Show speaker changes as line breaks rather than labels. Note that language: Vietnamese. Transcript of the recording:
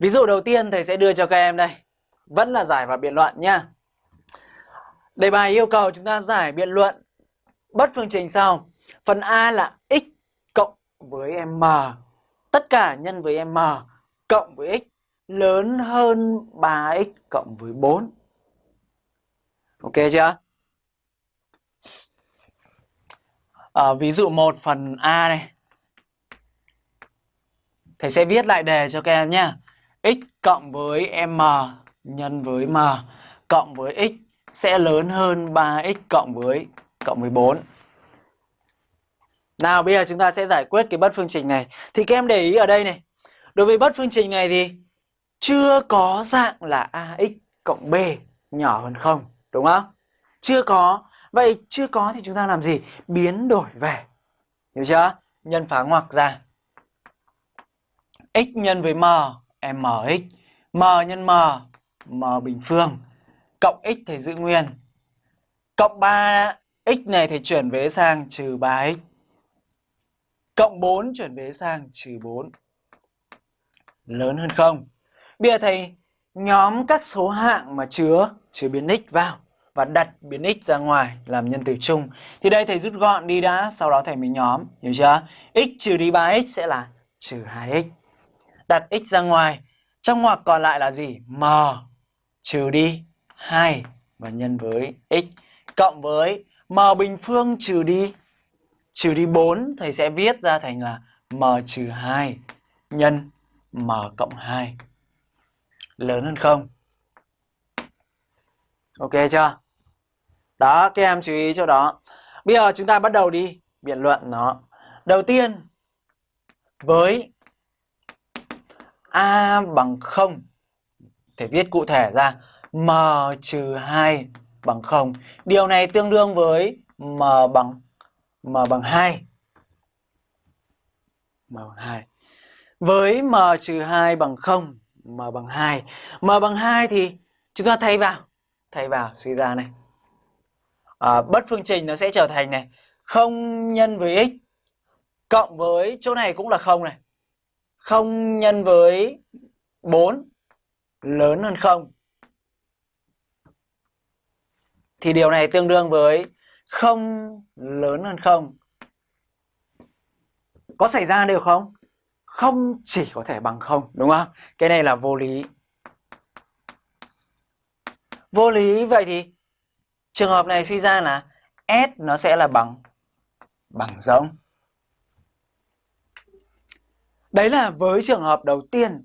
Ví dụ đầu tiên thầy sẽ đưa cho các em đây. Vẫn là giải và biện luận nha. Đề bài yêu cầu chúng ta giải biện luận bất phương trình sau. Phần A là x cộng với m. Tất cả nhân với m cộng với x lớn hơn 3x cộng với 4. Ok chưa? À, ví dụ một phần A này. Thầy sẽ viết lại đề cho các em nhé x cộng với m nhân với m cộng với x sẽ lớn hơn 3x cộng với cộng với 4. Nào bây giờ chúng ta sẽ giải quyết cái bất phương trình này. Thì các em để ý ở đây này. Đối với bất phương trình này thì chưa có dạng là ax cộng b nhỏ hơn không, đúng không? Chưa có. Vậy chưa có thì chúng ta làm gì? Biến đổi về. Hiểu chưa? Nhân phá ngoặc ra. x nhân với m, mx. m nhân m, m bình phương. Cộng x thầy giữ nguyên. Cộng 3 x này thầy chuyển vế sang trừ 3x. Cộng 4 chuyển vế sang trừ 4. Lớn hơn không? Bây giờ thầy nhóm các số hạng mà chứa chứa biến x vào và đặt biến x ra ngoài làm nhân tử chung. Thì đây thầy rút gọn đi đã, sau đó thầy mới nhóm, hiểu chưa? x trừ đi 3x sẽ là trừ 2x. Đặt x ra ngoài, trong ngoặc còn lại là gì? m trừ đi 2 và nhân với x cộng với m bình phương trừ đi trừ đi 4 thầy sẽ viết ra thành là m trừ 2 nhân m cộng 2 lớn hơn không? Ok chưa? Đó, các em chú ý chỗ đó. Bây giờ chúng ta bắt đầu đi biện luận nó. Đầu tiên, với A bằng 0, thể viết cụ thể ra M trừ 2 bằng 0. Điều này tương đương với M bằng M bằng 2. M bằng 2. Với M trừ 2 bằng 0, M bằng 2. M bằng 2 thì chúng ta thay vào. Thay vào suy ra này. À, bất phương trình nó sẽ trở thành này. 0 nhân với x cộng với chỗ này cũng là 0 này. 0 nhân với 4 lớn hơn 0. Thì điều này tương đương với 0 lớn hơn 0. Có xảy ra được không? Không chỉ có thể bằng 0, đúng không? Cái này là vô lý. Vô lý vậy thì trường hợp này suy ra là S nó sẽ là bằng bằng rỗng. Đấy là với trường hợp đầu tiên